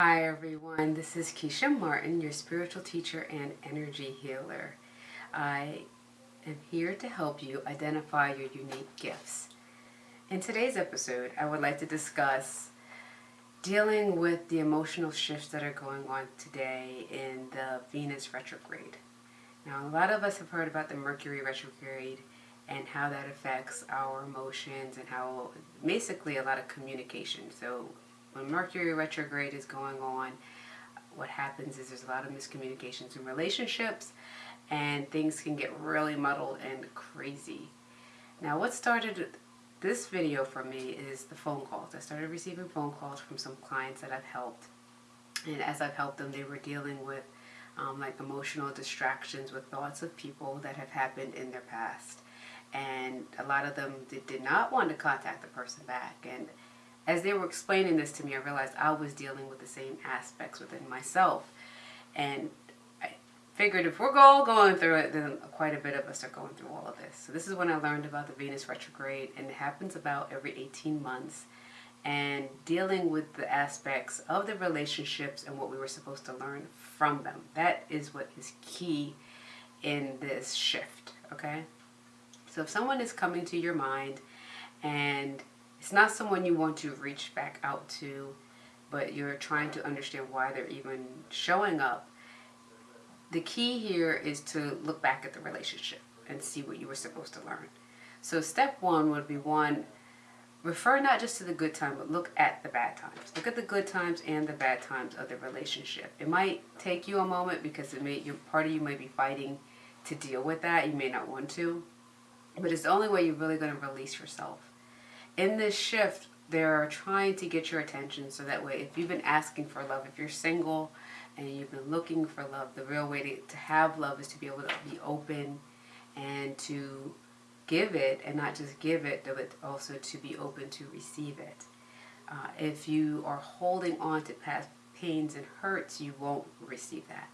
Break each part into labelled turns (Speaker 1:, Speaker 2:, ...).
Speaker 1: Hi everyone, this is Keisha Martin, your spiritual teacher and energy healer. I am here to help you identify your unique gifts. In today's episode, I would like to discuss dealing with the emotional shifts that are going on today in the Venus retrograde. Now, a lot of us have heard about the Mercury retrograde and how that affects our emotions and how basically a lot of communication. So when Mercury retrograde is going on, what happens is there's a lot of miscommunications in relationships and things can get really muddled and crazy. Now what started this video for me is the phone calls. I started receiving phone calls from some clients that I've helped. And as I've helped them, they were dealing with um, like emotional distractions with thoughts of people that have happened in their past. And a lot of them did, did not want to contact the person back. And as they were explaining this to me, I realized I was dealing with the same aspects within myself. And I figured if we're all going through it, then quite a bit of us are going through all of this. So this is when I learned about the Venus retrograde, and it happens about every 18 months. And dealing with the aspects of the relationships and what we were supposed to learn from them. That is what is key in this shift, okay? So if someone is coming to your mind and it's not someone you want to reach back out to, but you're trying to understand why they're even showing up. The key here is to look back at the relationship and see what you were supposed to learn. So step one would be one, refer not just to the good time, but look at the bad times. Look at the good times and the bad times of the relationship. It might take you a moment because it may, your part of you might be fighting to deal with that. You may not want to, but it's the only way you're really going to release yourself in this shift, they're trying to get your attention so that way if you've been asking for love, if you're single and you've been looking for love, the real way to, to have love is to be able to be open and to give it and not just give it, but also to be open to receive it. Uh, if you are holding on to past pains and hurts, you won't receive that.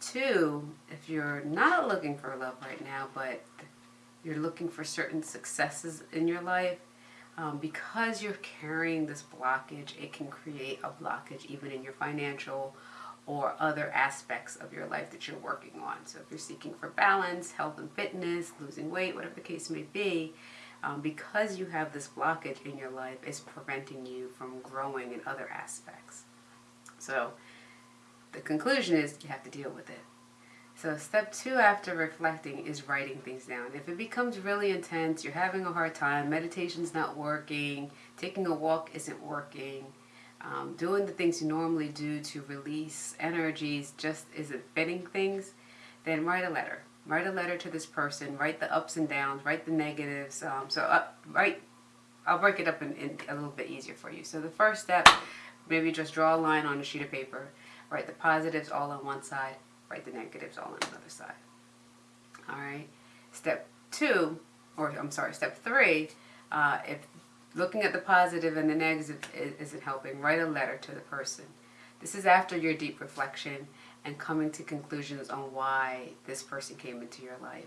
Speaker 1: Two, if you're not looking for love right now, but you're looking for certain successes in your life, um, because you're carrying this blockage, it can create a blockage even in your financial or other aspects of your life that you're working on. So if you're seeking for balance, health and fitness, losing weight, whatever the case may be, um, because you have this blockage in your life, it's preventing you from growing in other aspects. So the conclusion is you have to deal with it. So step two after reflecting is writing things down. If it becomes really intense, you're having a hard time, meditation's not working, taking a walk isn't working, um, doing the things you normally do to release energies just isn't fitting things, then write a letter. Write a letter to this person, write the ups and downs, write the negatives. Um, so up, write, I'll break it up in, in a little bit easier for you. So the first step, maybe just draw a line on a sheet of paper, write the positives all on one side, write the negatives all on the other side. Alright, step two, or I'm sorry, step three, uh, if looking at the positive and the negative isn't helping, write a letter to the person. This is after your deep reflection and coming to conclusions on why this person came into your life.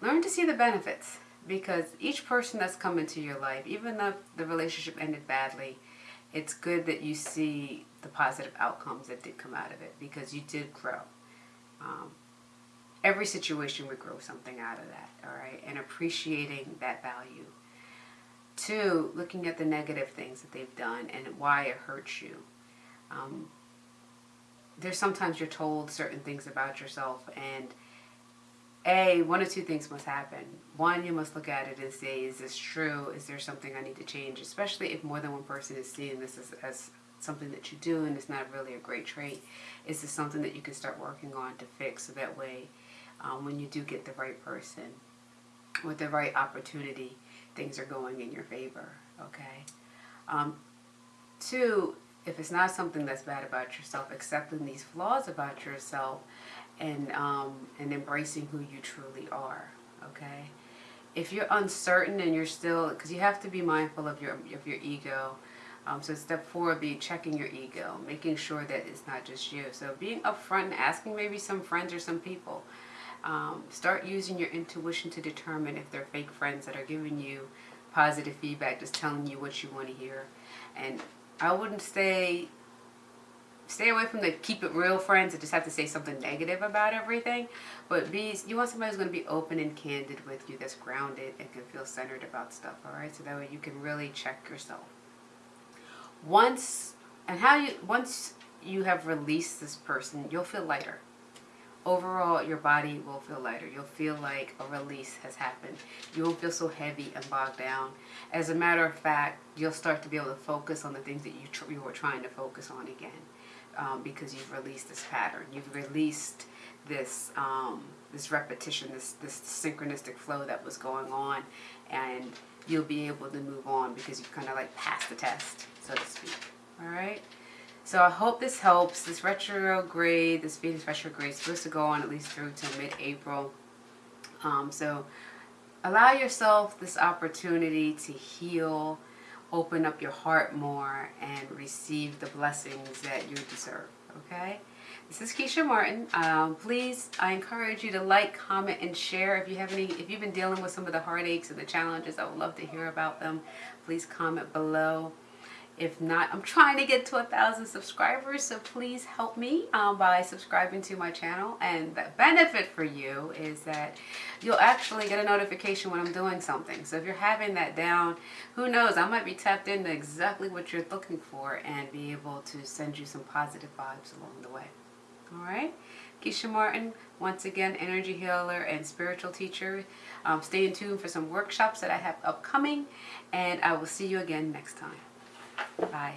Speaker 1: Learn to see the benefits because each person that's come into your life, even though the relationship ended badly, it's good that you see the positive outcomes that did come out of it because you did grow. Um, every situation we grow something out of that, all right? And appreciating that value. Two, looking at the negative things that they've done and why it hurts you. Um, there's sometimes you're told certain things about yourself and a, one or two things must happen. One, you must look at it and say, is this true? Is there something I need to change? Especially if more than one person is seeing this as, as something that you do and it's not really a great trait, is this something that you can start working on to fix so that way um, when you do get the right person with the right opportunity, things are going in your favor, okay? Um, two, if it's not something that's bad about yourself, accepting these flaws about yourself and, um, and embracing who you truly are, okay? If you're uncertain and you're still, because you have to be mindful of your, of your ego, um, so step four would be checking your ego, making sure that it's not just you. So being upfront and asking maybe some friends or some people. Um, start using your intuition to determine if they're fake friends that are giving you positive feedback, just telling you what you want to hear. And I wouldn't say stay away from the keep it real friends that just have to say something negative about everything. But be you want somebody who's going to be open and candid with you, that's grounded and can feel centered about stuff. All right, so that way you can really check yourself. Once and how you once you have released this person, you'll feel lighter. Overall, your body will feel lighter. You'll feel like a release has happened. You won't feel so heavy and bogged down. As a matter of fact, you'll start to be able to focus on the things that you, you were trying to focus on again um, because you've released this pattern. You've released this um, this repetition, this this synchronistic flow that was going on, and you'll be able to move on because you've kind of like passed the test, so to speak. All right. So I hope this helps. This retrograde, this Venus retrograde is supposed to go on at least through till mid-April. Um, so allow yourself this opportunity to heal, open up your heart more, and receive the blessings that you deserve. Okay? This is Keisha Martin. Um, please, I encourage you to like, comment, and share. If you have any, if you've been dealing with some of the heartaches and the challenges, I would love to hear about them. Please comment below. If not, I'm trying to get to a thousand subscribers, so please help me um, by subscribing to my channel. And the benefit for you is that you'll actually get a notification when I'm doing something. So if you're having that down, who knows, I might be tapped into exactly what you're looking for and be able to send you some positive vibes along the way. All right? Keisha Martin, once again, energy healer and spiritual teacher. Um, stay in tune for some workshops that I have upcoming, and I will see you again next time. Bye.